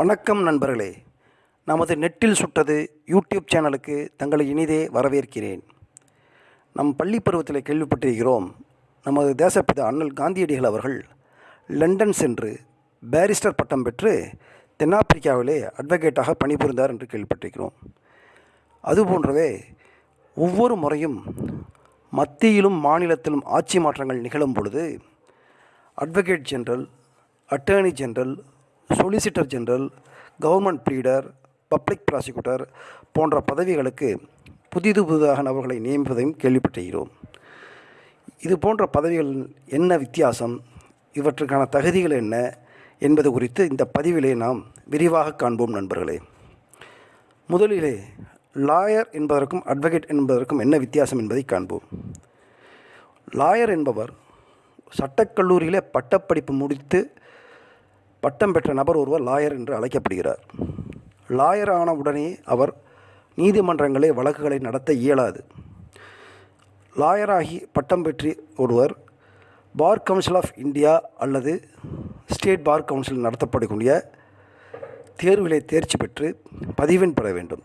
வணக்கம் நண்பர்களே. நமது நெட்டில் சுட்டது யூடியூப் சேனலுக்கு தங்களை இனிதே வரவேற்கிறேன். நம் பள்ளி பருவத்தில் கேள்விப்பட்டிருக்கிறோம் நமது தேசப்பிதா அண்ணல் காந்தியடிகள் அவர்கள் லண்டன் சென்று பேரிஸ்டர் பட்டம் பெற்று தென்னாப்பிரிக்காவிலே அட்வொகேட்டாக பணிபுரிந்தார் என்று கேள்விப்பட்டிருக்கிறோம். அதுபோன்றவே ஒவ்வொரு முறையும் மத்தியிலும் மாநிலத்திலும் ஆட்சி மாற்றங்கள் நிகழும் பொழுது advocate general attorney general solicitor general government pleader public prosecutor போன்ற பதவிகளுக்கு புதிது புதிதாக நபர்களை நியமிப்பதையும் கேள்விப்பட்டிருக்கிறோம். இது போன்ற பதவிகள் என்ன வித்தியாசம்? இவற்றுக்கான தகுதிகள் என்ன? என்பது குறித்து இந்த பதிவிலே நாம் விரிவாக காண்போம் நண்பர்களே. முதலிலே லாயர் என்பதற்கும் அட்வொகேட் என்பதற்கும் என்ன வித்தியாசம் என்பதை காண்போம். லாயர் என்பவர் சட்டக்கல்லூரியிலே பட்டப்படிப்பு முடித்து பட்டம் பெற்ற நபர் ஒருவர் லாயர் என்று அழைக்கப்படுகிறார். லாயர் ஆன உடனே அவர் நீதிமன்றங்களே வழக்குகளை நடத்த இயலாது. லாயராகி பட்டம் பெற்று ஒருவர் பார் கவுன்சில் ஆஃப் இந்தியா அல்லது ஸ்டேட் பார் கவுன்சில் நடத்தப்படக்கூடிய தேர்விலே தேர்ச்சி பெற்று பதிவெண் பெற வேண்டும்.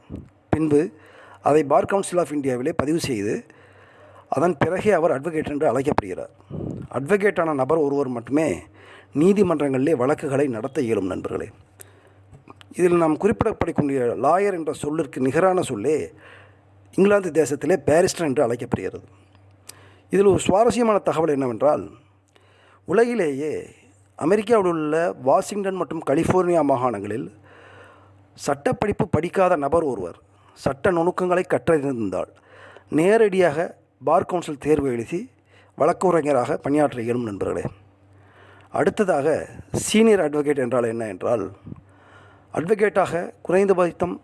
பின்பு அதை பார் கவுன்சில் ஆஃப் இந்தியாவிலே பதிவு செய்து அதன் பிறகே அவர் அட்வொகேட் என்று அழைக்கப்படுகிறார். அட்வொகேட்டான நபர் ஒருவர் மட்டுமே நீதிமன்றங்களிலே வழக்குகளை நடத்த இயலும் நண்பர்களே. இதில் நாம் குறிப்பிடப்படக்கூடிய லாயர் என்ற சொல்லிற்கு நிகரான சொல்லே இங்கிலாந்து தேசத்திலே பேரிஸ்டர் என்று அழைக்கப்படுகிறது. இதில் ஒரு சுவாரஸ்யமான தகவல் என்னவென்றால் உலகிலேயே அமெரிக்காவில் உள்ள வாஷிங்டன் மற்றும் கலிஃபோர்னியா மாகாணங்களில் சட்டப்படிப்பு படிக்காத நபர் ஒருவர் சட்ட நுணுக்கங்களை கற்றறிந்திருந்தால் நேரடியாக பார் கவுன்சில் தேர்வு எழுதி வழக்குரைஞராக பணியாற்ற இயலும் நண்பர்களே. அடுத்ததாக சீனியர் அட்வொகேட் என்றால் என்ன என்றால் அட்வொகேட்டாக குறைந்தபட்சம்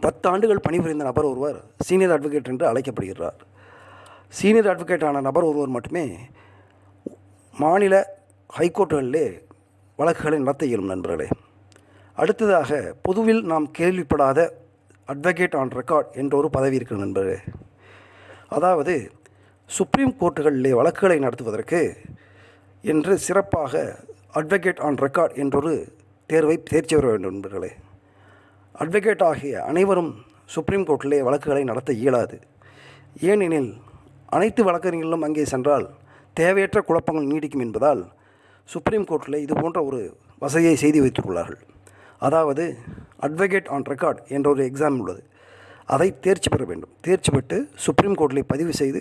பத்து ஆண்டுகள் பணிபுரிந்த நபர் ஒருவர் சீனியர் அட்வொகேட் என்று அழைக்கப்படுகிறார். சீனியர் அட்வொகேட்டான நபர் ஒருவர் மட்டுமே மாநில ஹைகோர்ட்டுகளிலே வழக்குகளை நடத்த இயலும் நண்பர்களே. அடுத்ததாக பொதுவில் நாம் கேள்விப்படாத அட்வொகேட் ஆன் ரெக்கார்ட் என்ற ஒரு பதவி இருக்கிற நண்பர்களே. அதாவது சுப்ரீம் கோர்ட்டுகளிலே வழக்குகளை நடத்துவதற்கு என்று சிறப்பாக அட்வொகேட் ஆன் ரெக்கார்ட் என்றொரு தேர்வை தேர்ச்சி பெற வேண்டும் நண்பர்களே. அட்வொகேட் ஆகிய அனைவரும் சுப்ரீம் கோர்ட்டிலே வழக்குகளை நடத்த இயலாது. ஏனெனில் அனைத்து வழக்கறிஞர்களும் அங்கே சென்றால் தேவையற்ற குழப்பங்கள் நீடிக்கும் என்பதால் சுப்ரீம் கோர்ட்டில் இது போன்ற ஒரு வசதியை செய்து வைத்துள்ளார்கள் அதாவது அட்வொகேட் ஆன் ரெக்கார்ட் என்ற ஒரு எக்ஸாம் உள்ளது. அதை தேர்ச்சி பெற வேண்டும். தேர்ச்சி பெற்று சுப்ரீம் கோர்ட்டில் பதிவு செய்து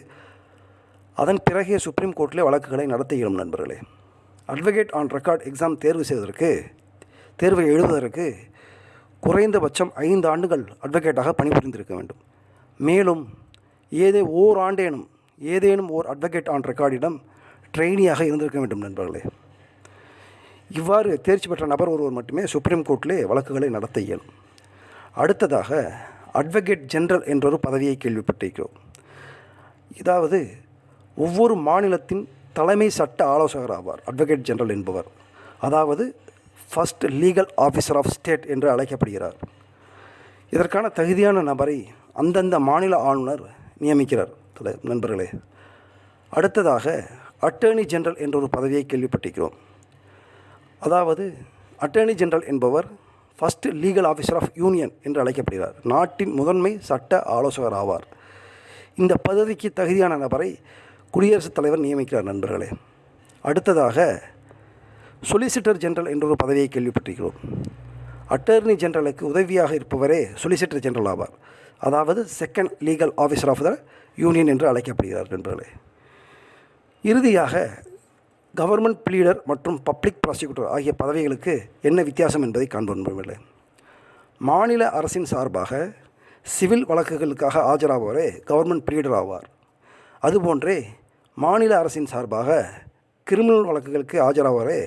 அதன் பிறகே சுப்ரீம் கோர்ட்டில் வழக்குகளை நடத்த இயலும் நண்பர்களே. அட்வொகேட் ஆன் ரெக்கார்ட் எக்ஸாம் தேர்வு செய்வதற்கு தேர்வை எழுதுவதற்கு குறைந்தபட்சம் ஐந்து ஆண்டுகள் அட்வொகேட்டாக பணிபுரிந்திருக்க வேண்டும். மேலும் ஏதே ஓர் ஆண்டேனும் ஏதேனும் ஓர் அட்வொகேட் ஆன் ரெக்கார்டிடம் ட்ரெயினியாக இருந்திருக்க வேண்டும் நண்பர்களே. இவ்வாறு தேர்ச்சி பெற்ற நபர் ஒருவர் மட்டுமே சுப்ரீம் கோர்ட்டிலே வழக்குகளை நடத்த இயலும். அடுத்ததாக அட்வொகேட் ஜெனரல் என்றொரு பதவியை கேள்விப்பட்டிருக்கிறோம். இதாவது ஒவ்வொரு மாநிலத்தின் தலைமை சட்ட ஆலோசகர் ஆவார் அட்வொகேட் ஜெனரல் என்பவர். அதாவது first legal officer of state என்று அழைக்கப்படுகிறார். இதற்கான தகுதியான நபரை அந்தந்த மாநில ஆளுநர் நியமிக்கிறார் நண்பர்களே. அடுத்ததாக அட்டர்னி ஜெனரல் என்ற ஒரு பதவியை கேள்விப்பட்டிருக்கிறோம். அதாவது அட்டர்னி ஜெனரல் என்பவர் first legal officer of union என்று அழைக்கப்படுகிறார். நாட்டின் முதன்மை சட்ட ஆலோசகர் ஆவார். இந்த பதவிக்கு தகுதியான நபரை குடியரசுத் தலைவர் நியமிக்கிறார் நண்பர்களே. அடுத்ததாக சொலிசிட்டர் ஜெனரல் என்ற ஒரு பதவியை கேள்விப்பட்டிருக்கிறோம். அட்டர்னி ஜெனரலுக்கு உதவியாக இருப்பவரே சொலிசிட்டர் ஜெனரல் ஆவார். அதாவது second legal officer of the union என்று அழைக்கப்படுகிறார் நண்பர்களே. இறுதியாக கவர்மெண்ட் ப்ளீடர் மற்றும் பப்ளிக் ப்ராசிக்யூட்டர் ஆகிய பதவிகளுக்கு என்ன வித்தியாசம் என்பதை காண்போம் நண்பர்களே. மாநில அரசின் சார்பாக சிவில் வழக்குகளுக்காக ஆஜராபவரே கவர்மெண்ட் பிளீடர் ஆவார். அதுபோன்றே மாநில அரசின் சார்பாக கிரிமினல் வழக்குகளுக்கு ஆஜராவாரே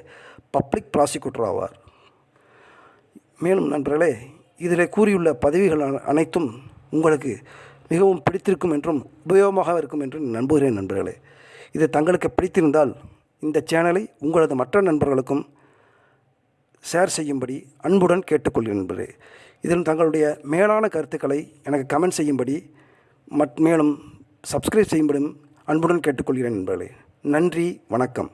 பப்ளிக் ப்ராசிக்யூட்டர் ஆவார். மேலும் நண்பர்களே இதில் கூறியுள்ள பதவிகள் அனைத்தும் உங்களுக்கு மிகவும் பிடித்திருக்கும் என்றும் உபயோகமாக இருக்கும் என்றும் நம்புகிறேன் நண்பர்களே. இது தங்களுக்கு பிடித்திருந்தால் இந்த சேனலை உங்களது மற்ற நண்பர்களுக்கும் ஷேர் செய்யும்படி அன்புடன் கேட்டுக்கொள்கிறேன் நண்பர்களே. இதில் தங்களுடைய மேலான கருத்துக்களை எனக்கு கமெண்ட் செய்யும்படி மட் மேலும் சப்ஸ்கிரைப் செய்யும்படும் அன்புடன் கேட்டுக்கொள்கிறேன் நண்பர்களே. நன்றி வணக்கம்.